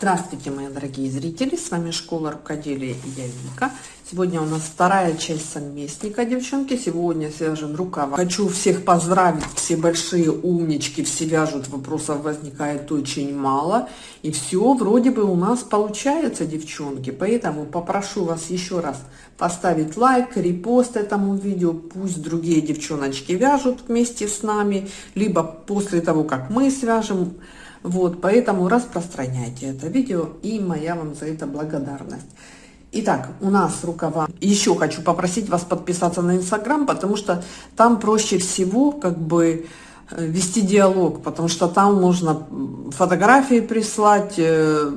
Здравствуйте, мои дорогие зрители! С вами Школа Рукоделия и я Вика. Сегодня у нас вторая часть совместника, девчонки. Сегодня свяжем рукава. Хочу всех поздравить, все большие умнички, все вяжут, вопросов возникает очень мало. И все вроде бы у нас получается, девчонки. Поэтому попрошу вас еще раз поставить лайк, репост этому видео. Пусть другие девчоночки вяжут вместе с нами, либо после того, как мы свяжем вот, поэтому распространяйте это видео, и моя вам за это благодарность. Итак, у нас рукава. Еще хочу попросить вас подписаться на Инстаграм, потому что там проще всего как бы э, вести диалог, потому что там можно фотографии прислать, э,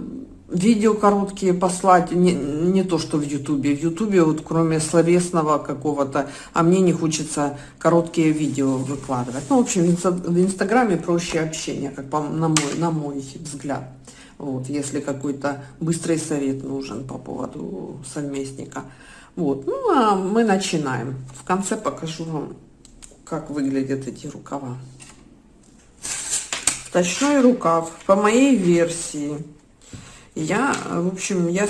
видео короткие послать, не, не то что в Ютубе. В Ютубе вот кроме словесного какого-то, а мне не хочется короткие видео выкладывать. Ну, в общем, в Инстаграме проще общение, как по, на, мой, на мой взгляд. Вот, если какой-то быстрый совет нужен по поводу совместника. Вот, ну, а мы начинаем. В конце покажу вам, как выглядят эти рукава. Точной рукав по моей версии я, в общем, я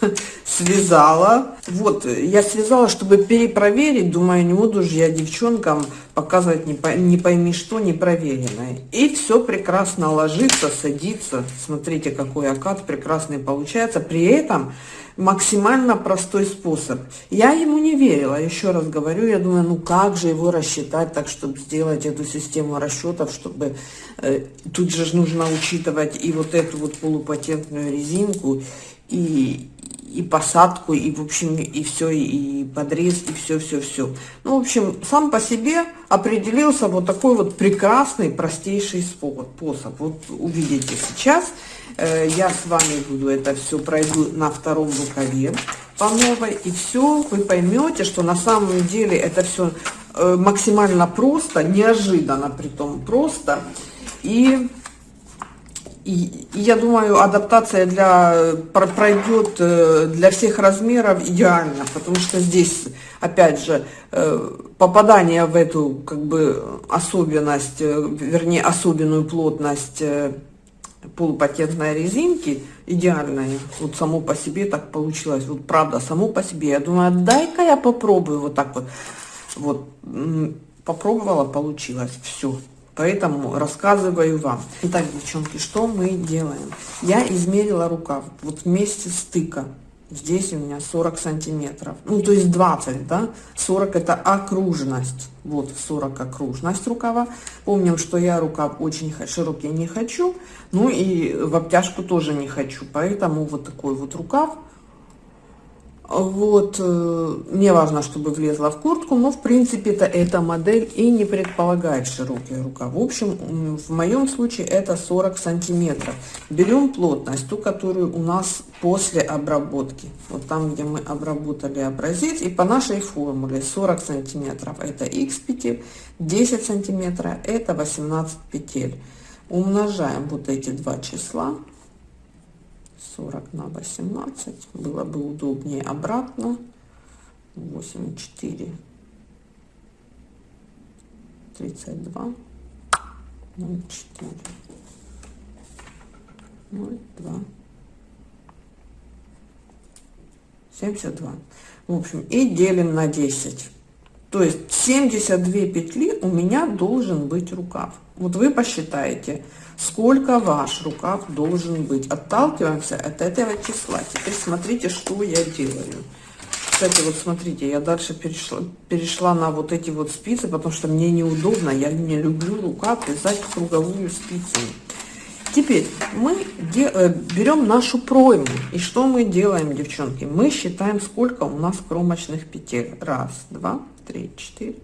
связала. Вот, я связала, чтобы перепроверить. Думаю, не буду же я девчонкам показывать не, по, не пойми что, непроверенное. И все прекрасно ложится, садится. Смотрите, какой окат прекрасный получается. При этом максимально простой способ. Я ему не верила, еще раз говорю, я думаю, ну как же его рассчитать так, чтобы сделать эту систему расчетов, чтобы э, тут же нужно учитывать и вот эту вот полупатентную резинку, и, и посадку, и, в общем, и все, и подрез, и все-все-все. Ну, в общем, сам по себе определился вот такой вот прекрасный, простейший способ. Вот увидите сейчас. Э, я с вами буду это все пройду на втором рукаве по новой. И все, вы поймете, что на самом деле это все э, максимально просто, неожиданно при том просто. И и, я думаю, адаптация для, пройдет э, для всех размеров идеально, потому что здесь, опять же, э, попадание в эту как бы особенность, э, вернее, особенную плотность полупатентной резинки идеальная. Вот само по себе так получилось. Вот правда, само по себе. Я думаю, дай-ка я попробую вот так вот. Вот попробовала, получилось. Все. Поэтому рассказываю вам. Итак, девчонки, что мы делаем? Я измерила рукав вот вместе стыка. Здесь у меня 40 сантиметров. Ну, то есть 20, да? 40 это окружность. Вот 40 окружность рукава. Помним, что я рукав очень широкий не хочу. Ну и в обтяжку тоже не хочу. Поэтому вот такой вот рукав вот, э, мне важно, чтобы влезла в куртку, но в принципе это эта модель и не предполагает широкие рукава. В общем, в моем случае это 40 сантиметров. Берем плотность, ту, которую у нас после обработки. Вот там, где мы обработали образец. И по нашей формуле 40 сантиметров это x петель, 10 сантиметров это 18 петель. Умножаем вот эти два числа 40 на 18 было бы удобнее обратно. 8 4 32 0 4 0 2 72 в общем и делим на 10 то есть 72 петли у меня должен быть рукав. Вот вы посчитаете сколько ваш рукав должен быть. Отталкиваемся от этого числа. Теперь смотрите, что я делаю. Кстати, вот смотрите, я дальше перешла, перешла на вот эти вот спицы, потому что мне неудобно, я не люблю рукав вязать круговую спицу. Теперь мы э, берем нашу пройму. И что мы делаем, девчонки? Мы считаем, сколько у нас кромочных петель. Раз, два, три, четыре.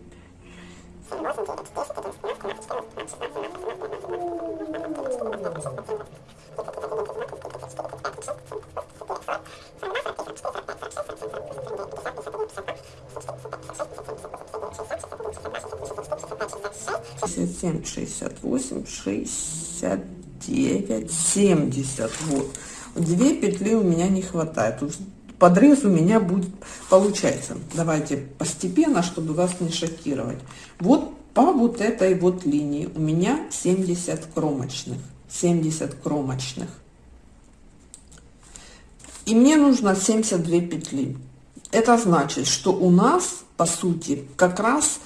67, 68, 69, 70. Вот. Две петли у меня не хватает. Подрез у меня будет, получается. Давайте постепенно, чтобы вас не шокировать. Вот по вот этой вот линии у меня 70 кромочных. 70 кромочных. и мне нужно 72 петли это значит что у нас по сути как раз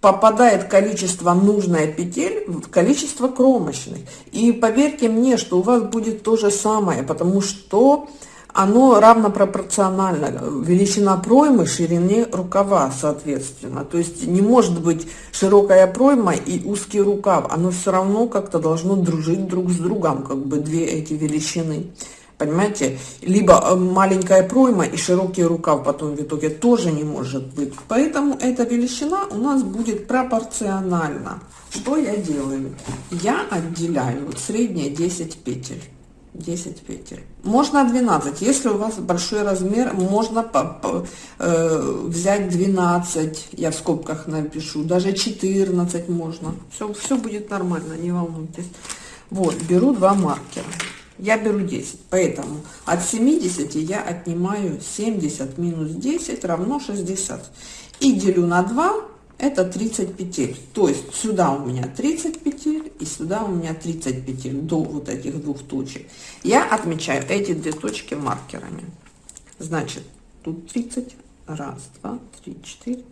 попадает количество нужное петель в количество кромочных и поверьте мне что у вас будет то же самое потому что оно равно пропорционально величина проймы ширине рукава соответственно. То есть не может быть широкая пройма и узкий рукав. Оно все равно как-то должно дружить друг с другом как бы две эти величины. Понимаете? Либо э, маленькая пройма и широкий рукав потом в итоге тоже не может быть. Поэтому эта величина у нас будет пропорциональна. Что я делаю? Я отделяю вот средние 10 петель 10 петель. Можно 12 если у вас большой размер можно по, по, э, взять 12 я в скобках напишу. Даже 14 можно. Все все будет нормально не волнуйтесь. Вот беру два маркера. Я беру 10 поэтому от 70 я отнимаю 70 минус 10 равно 60 и делю на 2 это 30 петель то есть сюда у меня 30 петель и сюда у меня 30 петель до вот этих двух точек. Я отмечаю эти две точки маркерами. Значит тут 30 раз два три четыре.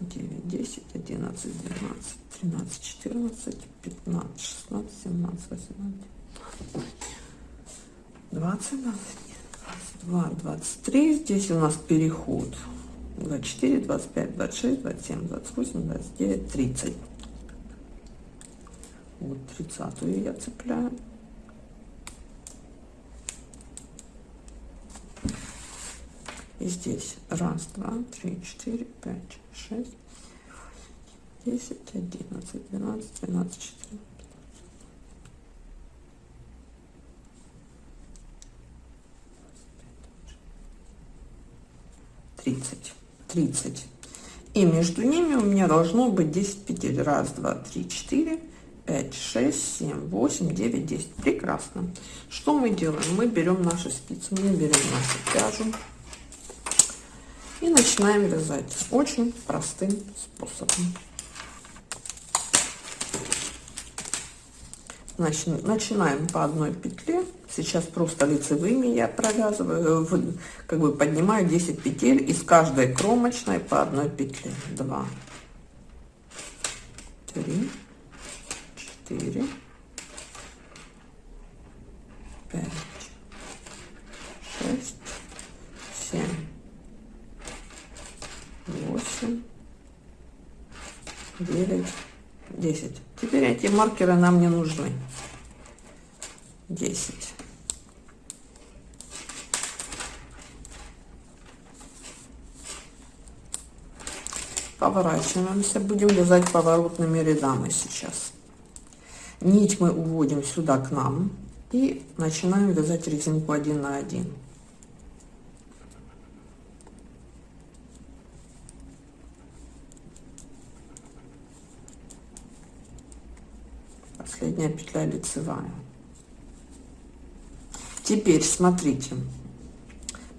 9 10 11 12 13 14 15 16 17 18 20, 22, 23. Здесь у нас переход 24, 25, 26, 27, 28, 29, 30. Вот 30 я цепляю. И здесь раз, два, три, четыре, пять, шесть, десять, одиннадцать, двенадцать, двенадцать, четырнадцать. 30 30 и между ними у меня должно быть 10 петель. Раз два три четыре пять шесть семь восемь девять десять. Прекрасно. Что мы делаем? Мы берем наши спицы мы берем нашу пряжу и начинаем вязать очень простым способом Значит, начинаем по одной петле. Сейчас просто лицевыми я провязываю, как бы поднимаю 10 петель из каждой кромочной по одной петле. 2, 3, 4, 5, 6, 7, 8, 9, 10. Теперь эти маркеры нам не нужны. 10. Поворачиваемся, будем вязать поворотными рядами сейчас. Нить мы уводим сюда к нам и начинаем вязать резинку 1 на 1. Последняя петля лицевая. Теперь смотрите,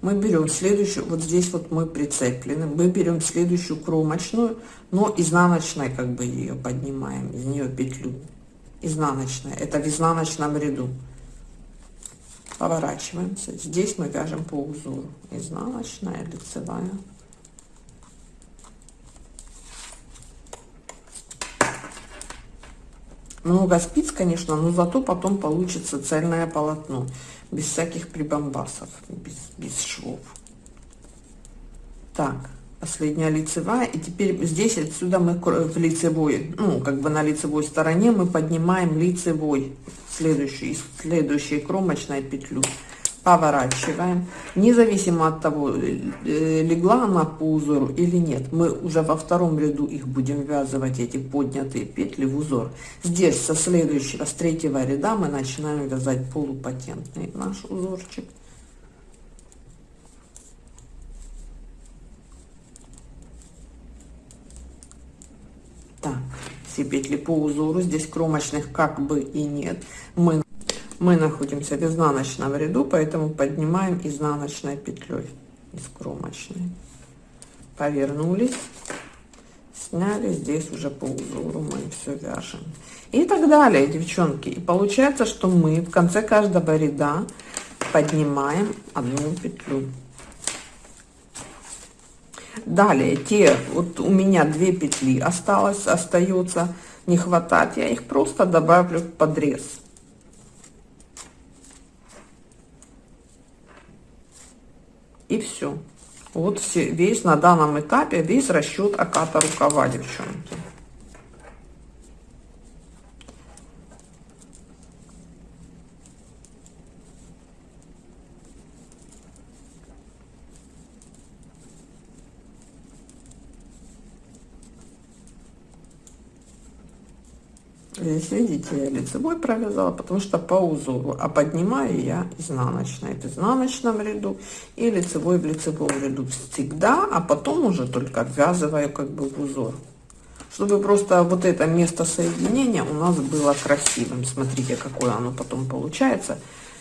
мы берем следующую, вот здесь вот мы прицеплены, мы берем следующую кромочную, но изнаночной как бы ее поднимаем, из нее петлю, изнаночная, это в изнаночном ряду. Поворачиваемся, здесь мы вяжем по узору, изнаночная, лицевая. Много спиц, конечно, но зато потом получится цельное полотно без всяких прибамбасов, без, без швов. Так, последняя лицевая. И теперь здесь отсюда мы в лицевой, ну, как бы на лицевой стороне мы поднимаем лицевой, следующий, следующей кромочной петлю поворачиваем. Независимо от того э, легла она по узору или нет мы уже во втором ряду их будем ввязывать эти поднятые петли в узор. Здесь со следующего с третьего ряда мы начинаем вязать полупатентный наш узорчик. Так все петли по узору. Здесь кромочных как бы и нет. Мы мы находимся в изнаночном ряду поэтому поднимаем изнаночной петлей из кромочной. Повернулись сняли здесь уже по узору мы все вяжем. И так далее девчонки. И получается что мы в конце каждого ряда поднимаем одну петлю. Далее те вот у меня две петли осталось остается не хватать я их просто добавлю в подрез и все вот все весь на данном этапе весь расчет оката рукава девчонки Здесь, видите, я лицевой провязала, потому что по узору, а поднимаю я изнаночной в изнаночном ряду и лицевой в лицевом ряду всегда, а потом уже только обвязываю как бы в узор. Чтобы просто вот это место соединения у нас было красивым. Смотрите, какое оно потом получается.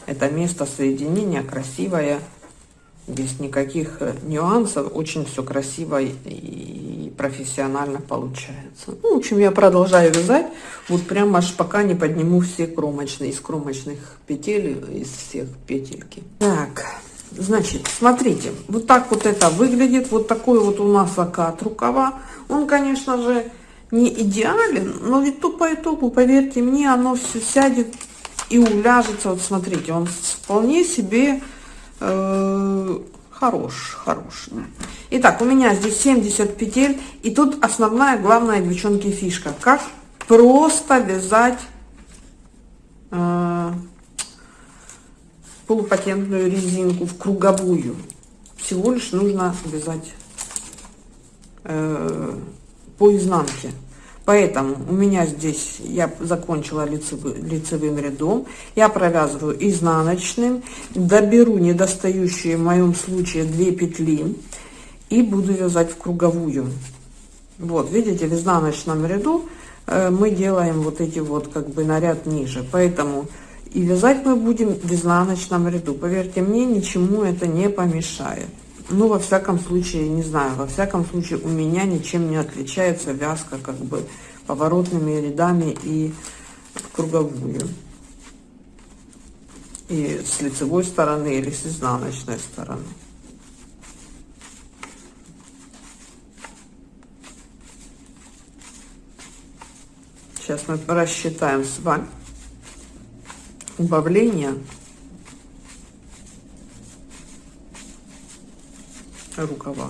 Это место соединения красивое, без никаких нюансов, очень все красиво и профессионально получается. Ну, в общем, я продолжаю вязать, вот прям аж пока не подниму все кромочные, из кромочных петель, из всех петельки. Так, значит, смотрите, вот так вот это выглядит, вот такой вот у нас окат рукава. Он, конечно же, не идеален, но ведь то по итогу, поверьте мне, оно все сядет и уляжется. Вот смотрите, он вполне себе Э, хорош, хорош. Итак, у меня здесь 70 петель, и тут основная, главная, девчонки, фишка. Как просто вязать э, полупатентную резинку в круговую. Всего лишь нужно вязать э, по изнанке. Поэтому у меня здесь я закончила лицевый, лицевым рядом. Я провязываю изнаночным, доберу недостающие в моем случае 2 петли и буду вязать в круговую. Вот, видите, в изнаночном ряду э, мы делаем вот эти вот как бы наряд ниже. Поэтому и вязать мы будем в изнаночном ряду. Поверьте мне, ничему это не помешает. Ну, во всяком случае, не знаю, во всяком случае у меня ничем не отличается вязка как бы поворотными рядами и круговую. И с лицевой стороны или с изнаночной стороны. Сейчас мы рассчитаем с вами убавление рукава.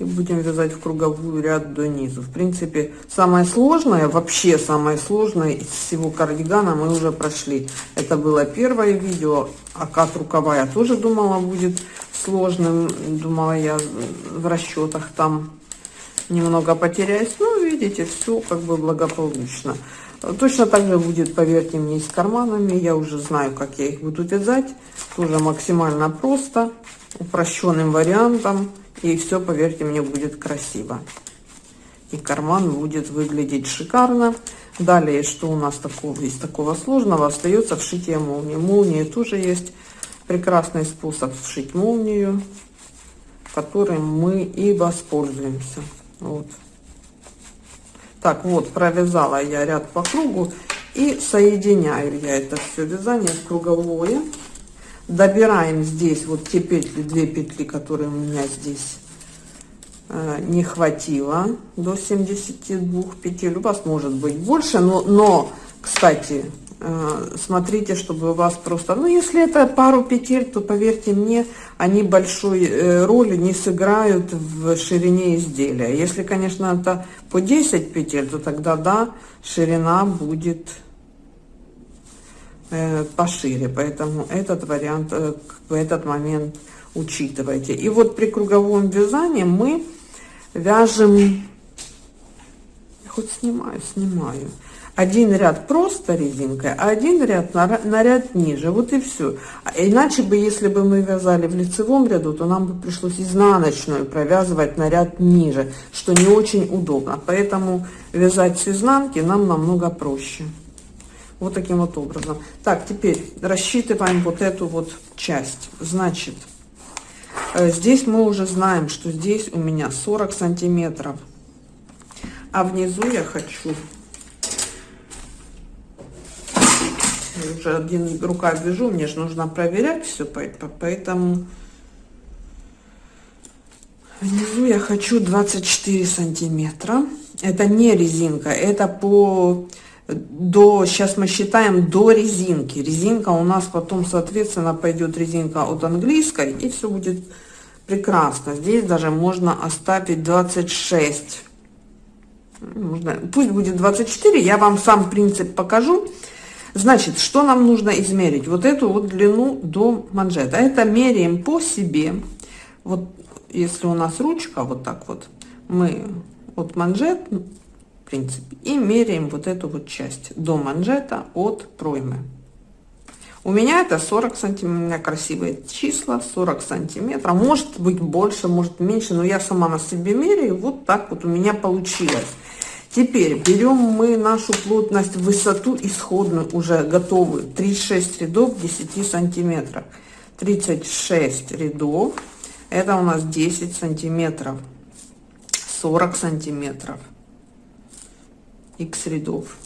И будем вязать в круговую ряд до низу в принципе самое сложное вообще самое сложное из всего кардигана мы уже прошли. Это было первое видео. А как рукава я тоже думала будет сложным. Думала я в расчетах там немного потеряюсь. Ну видите все как бы благополучно. Точно так же будет поверьте мне с карманами. Я уже знаю как я их буду вязать. Тоже максимально просто упрощенным вариантом. И все поверьте мне будет красиво. И карман будет выглядеть шикарно. Далее что у нас такого из такого сложного остается вшитие молнии. Молнии тоже есть. Прекрасный способ вшить молнию которым мы и воспользуемся. Вот так вот провязала я ряд по кругу и соединяю я это все вязание в круговое. Добираем здесь вот те петли две петли которые у меня здесь э, не хватило до 72 петель. У вас может быть больше но но кстати смотрите чтобы у вас просто ну если это пару петель то поверьте мне они большой э, роли не сыграют в ширине изделия. Если конечно это по 10 петель то тогда да ширина будет Э, пошире, поэтому этот вариант э, в этот момент учитывайте. И вот при круговом вязании мы вяжем, хоть снимаю, снимаю, один ряд просто резинкой, а один ряд на, на ряд ниже, вот и все. А иначе бы, если бы мы вязали в лицевом ряду, то нам бы пришлось изнаночную провязывать на ряд ниже, что не очень удобно. Поэтому вязать с изнанки нам намного проще. Вот таким вот образом. Так, теперь рассчитываем вот эту вот часть. Значит, э, здесь мы уже знаем, что здесь у меня 40 сантиметров. А внизу я хочу... Я уже один рука вяжу, мне же нужно проверять все, поэтому внизу я хочу 24 сантиметра. Это не резинка, это по до, сейчас мы считаем до резинки. Резинка у нас потом, соответственно, пойдет резинка от английской, и все будет прекрасно. Здесь даже можно оставить 26. Можно, пусть будет 24, я вам сам принцип покажу. Значит, что нам нужно измерить? Вот эту вот длину до манжета. Это меряем по себе. Вот если у нас ручка вот так вот, мы от манжет в принципе. И меряем вот эту вот часть до манжета от проймы. У меня это 40 сантиметров, у меня красивые числа, 40 сантиметров, может быть больше, может меньше, но я сама на себе меряю, вот так вот у меня получилось. Теперь берем мы нашу плотность, высоту исходную, уже готовую, 36 рядов 10 сантиметров. 36 рядов, это у нас 10 сантиметров, 40 сантиметров x рядов.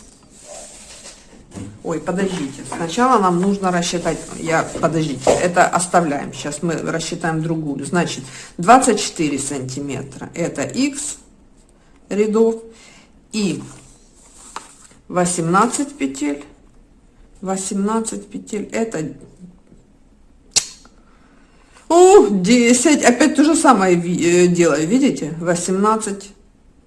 Ой, подождите. Сначала нам нужно рассчитать. Я, подождите, это оставляем. Сейчас мы рассчитаем другую. Значит, 24 сантиметра. Это x рядов. И 18 петель. 18 петель. Это о, 10. Опять то же самое э, делаю. Видите? 18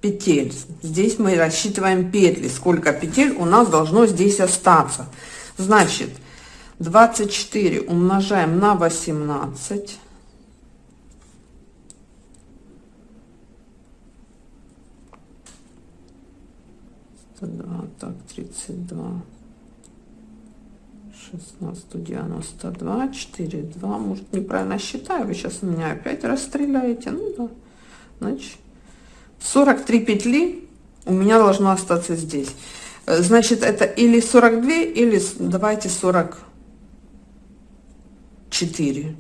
петель. Здесь мы рассчитываем петли, сколько петель у нас должно здесь остаться. Значит, 24 умножаем на 18. Два, так, 32, 16, 192, 4, 2, может неправильно считаю, вы сейчас меня опять расстреляете, ну да, значит, 43 петли у меня должно остаться здесь. Э, значит, это или 42, или давайте 44.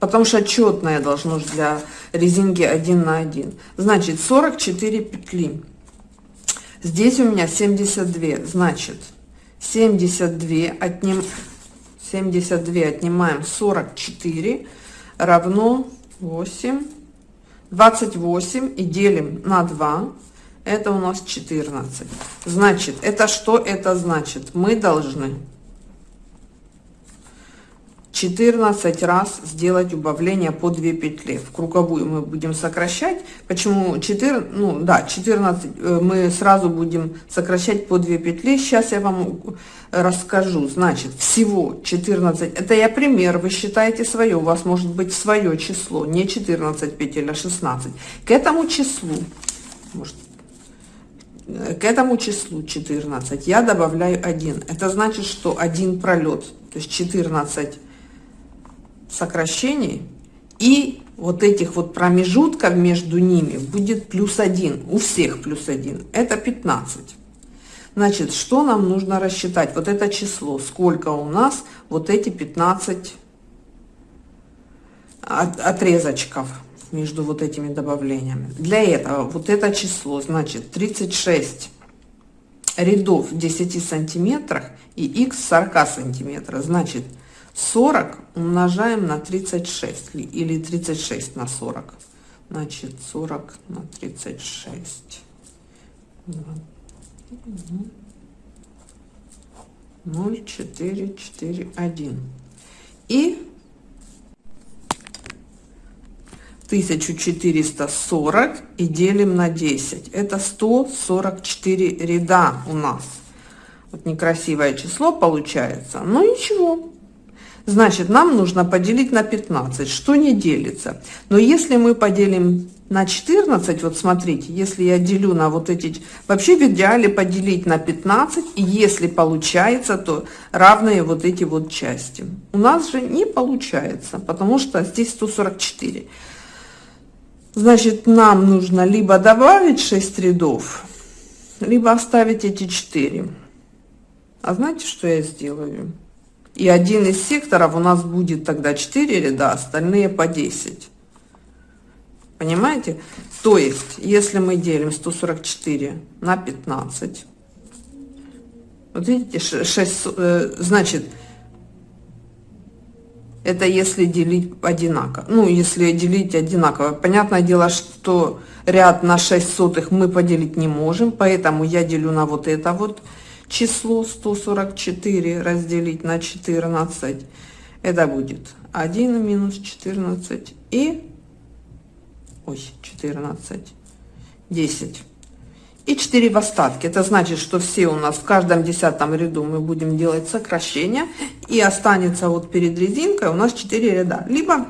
Потому что отчетное должно для резинки 1 на 1. Значит, 44 петли. Здесь у меня 72. Значит, 72 отним, 72 отнимаем 44 равно 8 28 и делим на 2, это у нас 14. Значит, это что это значит? Мы должны 14 раз сделать убавление по 2 петли. В круговую мы будем сокращать. Почему 4? Ну да, 14 э, мы сразу будем сокращать по 2 петли. Сейчас я вам расскажу. Значит, всего 14. Это я пример, вы считаете свое. У вас может быть свое число, не 14 петель, а 16. К этому числу, может, к этому числу 14 я добавляю 1. Это значит, что один пролет, то есть 14 сокращений и вот этих вот промежутков между ними будет плюс 1, у всех плюс 1, это 15. Значит, что нам нужно рассчитать? Вот это число, сколько у нас вот эти 15 от, отрезочков между вот этими добавлениями. Для этого вот это число, значит, 36 рядов в 10 сантиметрах и x 40 сантиметров. Значит, 40 умножаем на 36 или 36 на 40. Значит, 40 на 36. 0, 4, 4, 1. И 1440 и делим на 10. Это 144 ряда у нас. Вот некрасивое число получается. Но ну, ничего, Значит, нам нужно поделить на 15, что не делится. Но если мы поделим на 14, вот смотрите, если я делю на вот эти, вообще в идеале поделить на 15, и если получается, то равные вот эти вот части. У нас же не получается, потому что здесь 144. Значит, нам нужно либо добавить 6 рядов, либо оставить эти 4. А знаете, что я сделаю? И один из секторов у нас будет тогда 4 ряда, остальные по 10. Понимаете? То есть, если мы делим 144 на 15, вот видите, 6, э, значит, Это если делить одинаково. Ну, если делить одинаково. Понятное дело, что ряд на 6 сотых мы поделить не можем, поэтому я делю на вот это вот число 144 разделить на 14. Это будет 1 минус 14 и... Ой, 14. 10 и 4 в остатке. Это значит, что все у нас в каждом десятом ряду мы будем делать сокращение, и останется вот перед резинкой у нас 4 ряда. Либо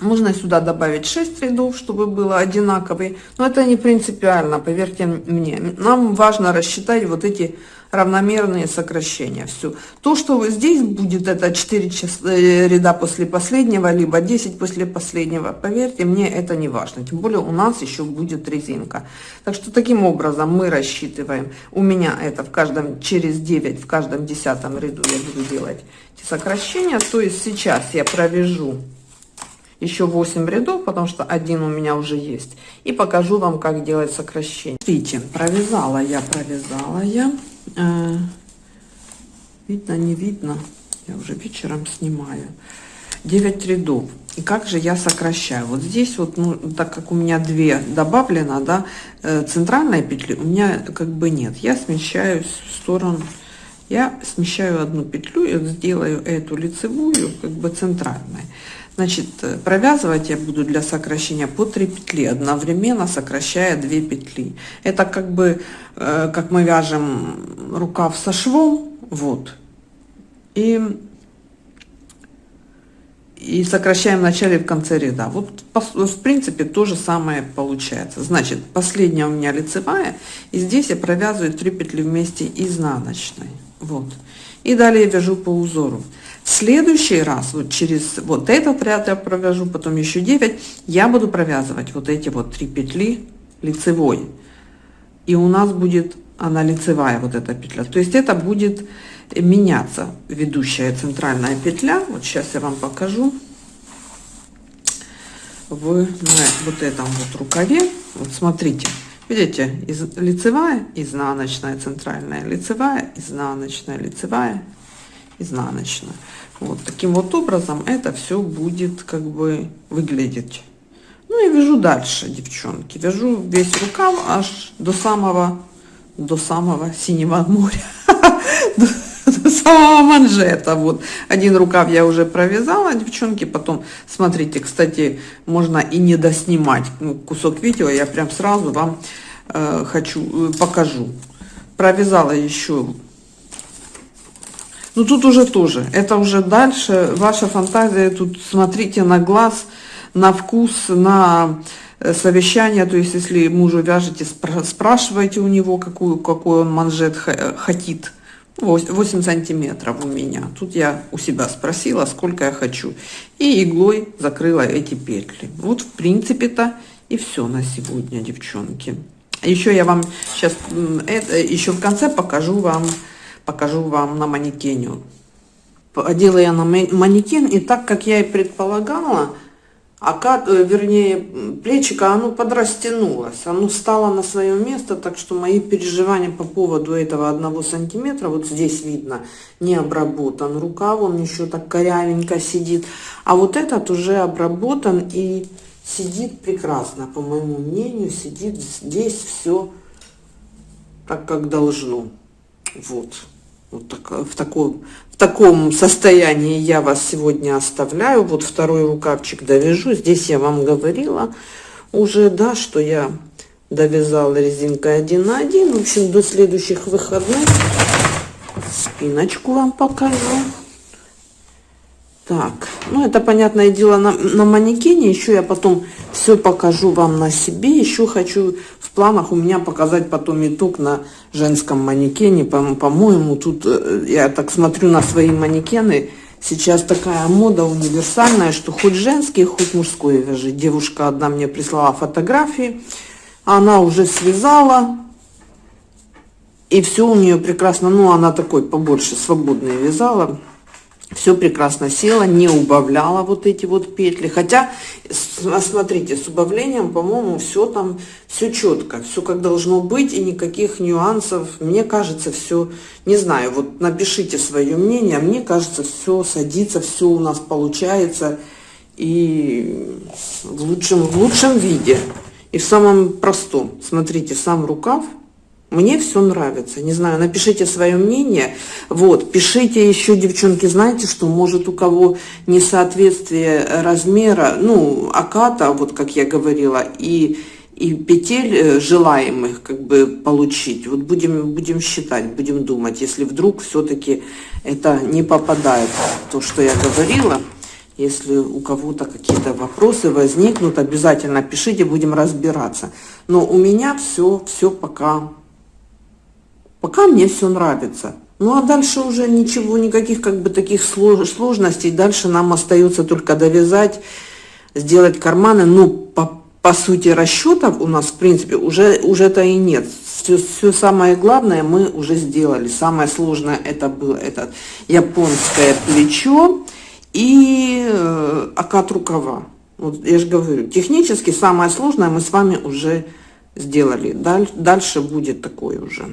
можно сюда добавить 6 рядов, чтобы было одинаковый, но это не принципиально, поверьте мне. Нам важно рассчитать вот эти равномерные сокращения. Все. То, что вы здесь будет, это 4 э, ряда после последнего, либо 10 после последнего, поверьте мне, это не важно. Тем более у нас еще будет резинка. Так что таким образом мы рассчитываем. У меня это в каждом, через 9, в каждом десятом ряду я буду делать эти сокращения. То есть сейчас я провяжу еще 8 рядов, потому что один у меня уже есть. И покажу вам, как делать сокращение. Смотрите, провязала я, провязала я. Э, видно, не видно. Я уже вечером снимаю. 9 рядов. И как же я сокращаю? Вот здесь вот, ну, так как у меня две добавлено, да, э, центральной петли у меня как бы нет. Я смещаюсь в сторону, я смещаю одну петлю и сделаю эту лицевую как бы центральной. Значит, э, провязывать я буду для сокращения по 3 петли, одновременно сокращая 2 петли. Это как бы, э, как мы вяжем рукав со швом, вот. И, и сокращаем в начале и в конце ряда. Вот в принципе то же самое получается. Значит, последняя у меня лицевая, и здесь я провязываю 3 петли вместе изнаночной. Вот. И далее вяжу по узору следующий раз, вот через вот этот ряд я провяжу, потом еще 9, я буду провязывать вот эти вот три петли лицевой. И у нас будет она лицевая, вот эта петля. То есть это будет меняться ведущая центральная петля. Вот сейчас я вам покажу. В на вот этом вот рукаве. Вот смотрите. Видите, из, лицевая, изнаночная, центральная, лицевая, изнаночная, лицевая, изнаночная. Вот таким вот образом это все будет как бы выглядеть. Ну и вяжу дальше, девчонки. Вяжу весь рукав аж до самого, до самого синего моря. До самого манжета. Вот один рукав я уже провязала, девчонки. Потом, смотрите, кстати, можно и не доснимать ну, кусок видео. Я прям сразу вам э, хочу, э, покажу. Провязала еще ну тут уже тоже, это уже дальше, ваша фантазия, тут смотрите на глаз, на вкус, на э, совещание, то есть если мужу вяжете, спрашивайте у него, какую, какой он манжет хотит. 8 сантиметров у меня. Тут я у себя спросила, сколько я хочу. И иглой закрыла эти петли. Вот в принципе-то и все на сегодня, девчонки. Еще я вам сейчас, это, еще в конце покажу вам покажу вам на манекене. Одела я на манекен, и так, как я и предполагала, а вернее, плечика, оно подрастянулось, оно стало на свое место, так что мои переживания по поводу этого одного сантиметра, вот здесь видно, не обработан. Рукав, он еще так корявенько сидит, а вот этот уже обработан и сидит прекрасно, по моему мнению, сидит здесь все так, как должно, вот. Вот так, в, таком, в таком состоянии я вас сегодня оставляю. Вот второй рукавчик довяжу. Здесь я вам говорила уже, да, что я довязала резинкой один на один. В общем, до следующих выходных спиночку вам покажу. Так, ну это понятное дело на, на манекене. Еще я потом все покажу вам на себе. Еще хочу в планах у меня показать потом итог на женском манекене. По-моему, по тут э, я так смотрю на свои манекены. Сейчас такая мода универсальная, что хоть женский, хоть мужской вяжи. Девушка одна мне прислала фотографии. Она уже связала. И все у нее прекрасно. Ну, она такой побольше свободный вязала все прекрасно село, не убавляла вот эти вот петли. Хотя, смотрите, с убавлением, по-моему, все там, все четко, все как должно быть, и никаких нюансов. Мне кажется, все, не знаю, вот напишите свое мнение, мне кажется, все садится, все у нас получается, и в лучшем, в лучшем виде, и в самом простом. Смотрите, сам рукав, мне все нравится. Не знаю, напишите свое мнение. Вот, пишите еще, девчонки, знаете, что может у кого несоответствие размера, ну, аката, вот как я говорила, и, и петель э, желаемых как бы получить. Вот будем, будем считать, будем думать, если вдруг все-таки это не попадает, то, что я говорила. Если у кого-то какие-то вопросы возникнут, обязательно пишите, будем разбираться. Но у меня все, все пока Пока мне все нравится. Ну а дальше уже ничего, никаких как бы таких сложностей. Дальше нам остается только довязать, сделать карманы. Ну, по, по сути расчетов у нас, в принципе, уже, уже-то и нет. Все, все самое главное мы уже сделали. Самое сложное это было это японское плечо и э, окат рукава. Вот я же говорю, технически самое сложное мы с вами уже сделали. Даль, дальше будет такое уже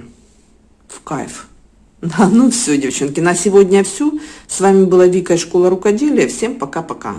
в кайф. Да, ну все, девчонки, на сегодня все. С вами была Вика из школы рукоделия. Всем пока-пока.